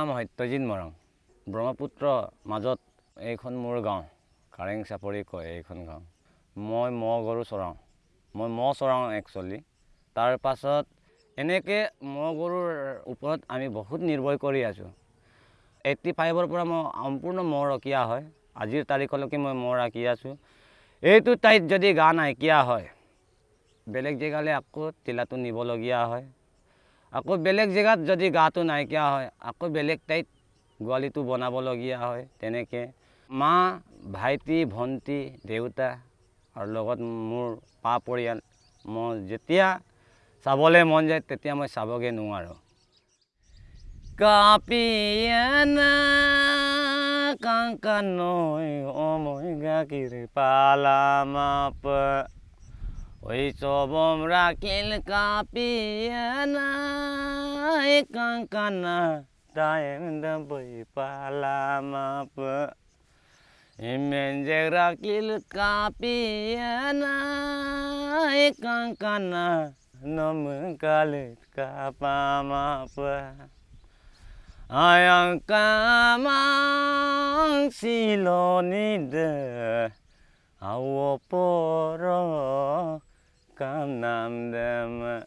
নাম সত্যজিৎ মৰাং ব্ৰহ্মপুত্ৰ মাজত এইখন মোৰ গাঁও কাৰেং চাপৰি কয় এইখন গাঁও। মই ম'হ গৰু চৰাওঁ। মই ম'হ চৰাওঁ একচুৱেলি তাৰ পাছত এনেকৈ ম'হ গৰুৰ ওপৰত আমি বহুত নিৰ্ভৰ কৰি আছোঁ। এইট্টি ফাইভৰ পৰা মই সম্পূৰ্ণ ম'হ ৰখীয়া হয়। আজিৰ তাৰিখলৈকে মই ম'হ ৰাখি আছোঁ। এইটো ঠাইত যদি গা নাইকিয়া হয় বেলেগ জেগালৈ আকৌ তিলাটো নিবলগীয়া হয়। আকৌ বেলেগ জেগাত যদি গাটো নাইকিয়া হয় আকৌ বেলেগ ঠাইত গোৱালিটো বনাবলগীয়া হয় তেনেকৈ। মা ভাইটি ভণ্টি দেউতা আৰু লগত মোৰ পা পৰিয়াল মই যেতিয়া চাবলৈ মন যায় তেতিয়া মই চাবগৈ নোৱাৰোঁ। কাপিয়ানা কাংকানৈ অমৈ গাখীৰ পালামাপ ওই চবম রাখিল কাপিয়ানা কাংকানা দায়েন দবই পালামাপ ইমেনজে রাখিল কাপিয়ানা কাংকানা নম কালিত কাপামাপ ayang kamang silonide awo poro kanam dem.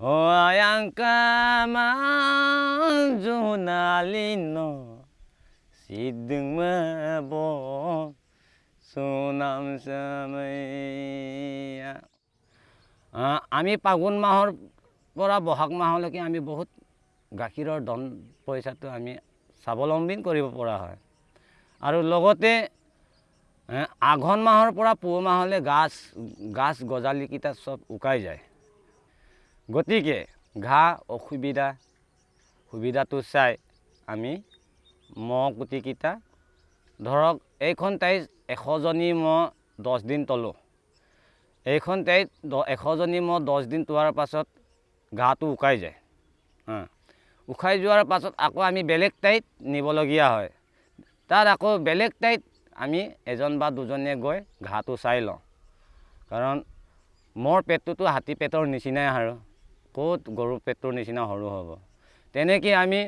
O ayang kamang junalino sidung mebo সুনাম আমি ফাগুন মাহৰ পৰা বহাগ মাহলৈকে আমি বহুত গাখীৰৰ ধন পইচাটো আমি স্বাৱলম্বী কৰিব পৰা হয় আৰু লগতে আঘোণ মাহৰ পৰা পুহ মাহলৈ গাছ গাছ গজালিকেইটা চব শুকাই যায়। গতিকে ঘাঁহ অসুবিধা সুবিধাটো চাই আমি মহ কুটিকেইটা ধৰক এইখন ঠাইত এশজনী মহ দহ দিন তলোঁ। এইখন ঠাইত এশজনী মহ দহ দিন তোৱাৰ পাছত ঘাঁহটো শুকাই যায়। উখাই যোৱাৰ পাছত আকৌ আমি বেলেগ ঠাইত নিবলগীয়া হয়। তাত আকৌ বেলেগ ঠাইত আমি এজন বা দুজনীয়ে গৈ ঘাঁহটো চাই লওঁ। কাৰণ মোৰ পেটটোতো হাতী পেটৰ নিচিনাই আৰু ক'ত গৰু পেটটোৰ নিচিনা সৰু হ'ব। তেনেকৈ আমি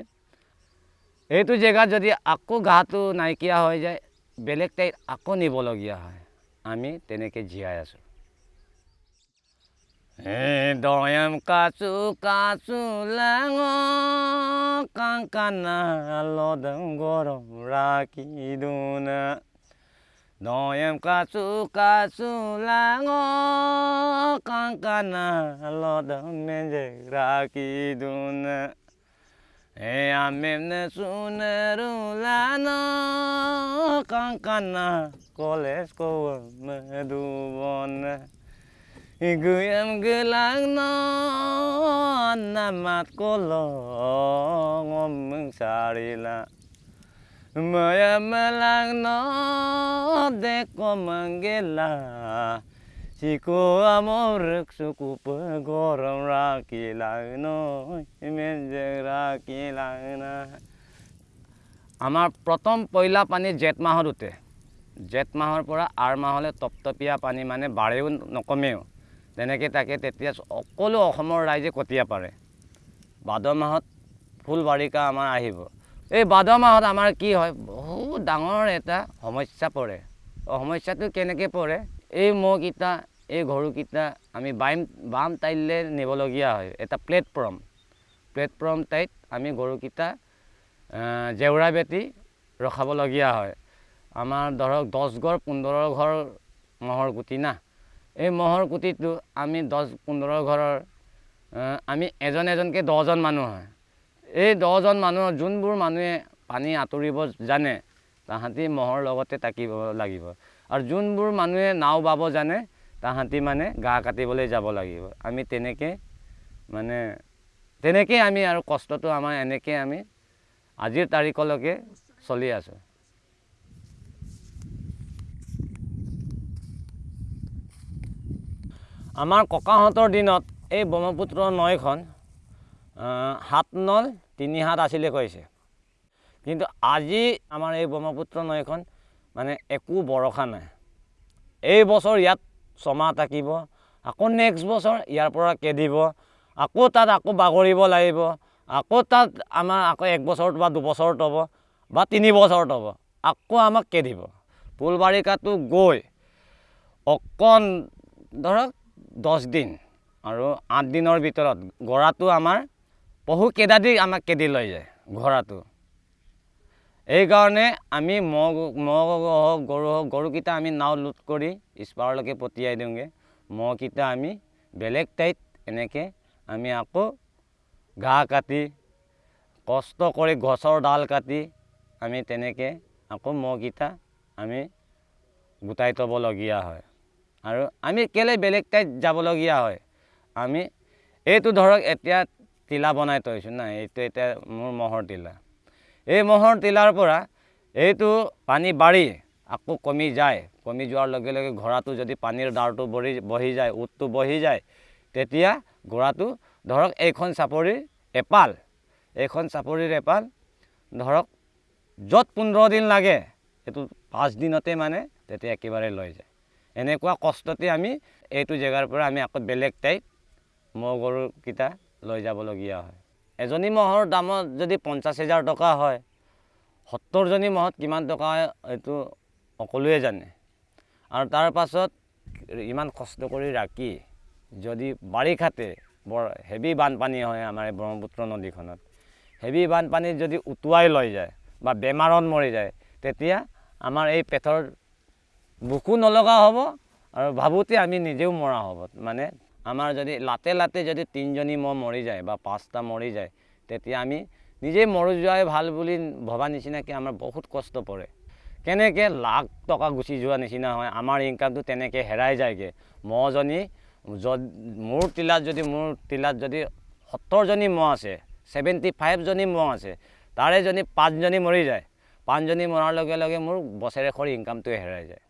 এইটো জেগাত যদি আকৌ ঘাঁহটো নাইকিয়া হৈ যায় বেলেগ ঠাইত আকৌ নিবলগীয়া হয়। আমি তেনেকৈ জীয়াই আছোঁ। Doyam kacu kacu lengo kangkana lodeng gorong raki duna Noyem kasu kasu lango kangkana lo damen raki kiduna e amem ne suneru lano kangkana koles ko igu yem gelang no anamat kolo ngomeng sarila. Maya melang no deko manggela Siku amorek suku pegorong rakilang no. Menjeng rakilang na. আমাৰ প্ৰথম পইলা পানী জেঠ মাহত উঠে জেঠ মাহৰ পৰা R মাহলৈ টপটপীয়া পানী মানে বাৰেও নকমেও তেনেকৈ তাকে তেতিয়া সকলো অসমৰ ৰাইজে কটীয়া পাৰে ভাদ মাহত ফুল বাৰিষা আমাৰ আহিব এই ভাদ মাহত আমাৰ কি হয়? বহুত ডাঙৰ এটা সমস্যা পৰে। সমস্যাটো কেনেকৈ পৰে? এই মহকেইটা এই গৰুকেইটা আমি বাইম বাম টাইলৈ নিবলগীয়া হয়। এটা প্লেটফৰ্ম প্লেটফৰ্ম টাইত আমি গৰুকেইটা জেওৰা বেটি ৰখাবলগীয়া হয়। আমাৰ ধৰক দহ ঘৰ পোন্ধৰ ঘৰ মহৰ গুটি না। এই মহৰ কুটিটো আমি দহ পোন্ধৰ ঘৰৰ আমি এজন এজনকৈ দহজন মানুহ হয়। এই দহজন মানুহৰ যোনবোৰ মানুহে পানী আঁতৰিব জানে তাহাঁতি মহৰ লগতে থাকিব লাগিব। আৰু যোনবোৰ মানুহে নাও বাব জানে তাহাঁতি মানে গা কাটিবলৈ যাব লাগিব। আমি তেনেকৈ মানে তেনেকৈ আমি আৰু কষ্টটো আমাৰ এনেকৈ আমি আজিৰ তাৰিখলৈকে চলি আছোঁ। আমাৰ ককাহঁতৰ দিনত এই ব্ৰহ্মপুত্ৰ নৈখন সাত নল তিনি হাত আছিলে কৈছে। কিন্তু আজি আমাৰ এই ব্ৰহ্মপুত্ৰ নৈখন মানে একো বৰষা নাই। এই বছৰ ইয়াত ছমাহ থাকিব আকৌ নেক্সট বছৰ ইয়াৰ পৰা কেদিব আকৌ তাত আকৌ বাগৰিব লাগিব আকৌ তাত আমাৰ আকৌ এক বছৰত বা দুবছৰত হ'ব বা তিনি বছৰত হ'ব আকৌ আমাক খেদিব ফুলবাৰিষাটো গৈ অকণ ধৰক দহ দিন আৰু আঠ দিনৰ ভিতৰত গৰাটো আমাৰ বহু কেইটা দি আমাক খেদি লৈ যায় ঘোঁৰাটো। এইকাৰণে আমি ম'হ ম'হ হওক গৰু হওক গৰুকেইটা আমি নাও লোড কৰি ইছপাৰলৈকে পঠিয়াই দিওঁগৈ। ম'হকেইটা আমি বেলেগ ঠাইত এনেকৈ আমি আকৌ ঘাঁহ কাটি কষ্ট কৰি গছৰ ডাল কাটি আমি তেনেকৈ আকৌ ম'হকেইটা আমি গোটাই থ'বলগীয়া হয়। আৰু আমি কেলৈ বেলেগ ঠাইত যাবলগীয়া হয়? আমি এইটো ধৰক এতিয়া টিলা বনাই থৈছোঁ। না এইটো এতিয়া মোৰ ম'হৰ টিলা এই ম'হৰ টিলাৰ পৰা এইটো পানী বাঢ়ি আকৌ কমি যায়। কমি যোৱাৰ লগে লগে ঘোঁৰাটো যদি পানীৰ দাৰটো বহি বহি যায় ওঁঠটো বহি যায় তেতিয়া ঘোঁৰাটো ধৰক এইখন চাপৰিৰ এপাল এইখন চাপৰিৰ এপাল ধৰক য'ত পোন্ধৰ দিন লাগে সেইটো পাঁচ দিনতে মানে তেতিয়া একেবাৰে লৈ যায়। এনেকুৱা কষ্টতে আমি এইটো জেগাৰ পৰা আমি আকৌ বেলেগ ঠাইত ম'হ গৰুকেইটা লৈ যাবলগীয়া হয়। এজনী ম'হৰ দামত যদি পঞ্চাছ হেজাৰ টকা হয় সত্তৰজনী ম'হত কিমান টকা হয় এইটো সকলোৱে জানে। আৰু তাৰ পাছত ইমান কষ্ট কৰি ৰাখি যদি বাৰিষাতে বৰ হেভি বানপানী হয় আমাৰ এই ব্ৰহ্মপুত্ৰ নদীখনত হেভি বানপানীত যদি উটুৱাই লৈ যায় বা বেমাৰত মৰি যায় তেতিয়া আমাৰ এই পেটৰ বুকু নলগা হ'ব আৰু ভাবোঁতে আমি নিজেও মৰা হ'ব। মানে আমাৰ যদি লাতে লাতে যদি তিনিজনী ম'হ মৰি যায় বা পাঁচটা মৰি যায় তেতিয়া আমি নিজেই মৰি যোৱাই ভাল বুলি ভবা নিচিনাকৈ আমাৰ বহুত কষ্ট পৰে। কেনেকৈ লাখ টকা গুচি যোৱা নিচিনা হয় আমাৰ ইনকামটো তেনেকৈ হেৰাই যায়গৈ। ম'হজনী য'ত মোৰ টিলাত যদি মোৰ টিলাত যদি সত্তৰজনী ম'হ আছে ছেভেণ্টি ফাইভজনী ম'হ আছে তাৰে যদি পাঁচজনী মৰি যায় পাঁচজনী মৰাৰ লগে লগে মোৰ বছৰেকৰ ইনকামটোৱে হেৰাই যায়।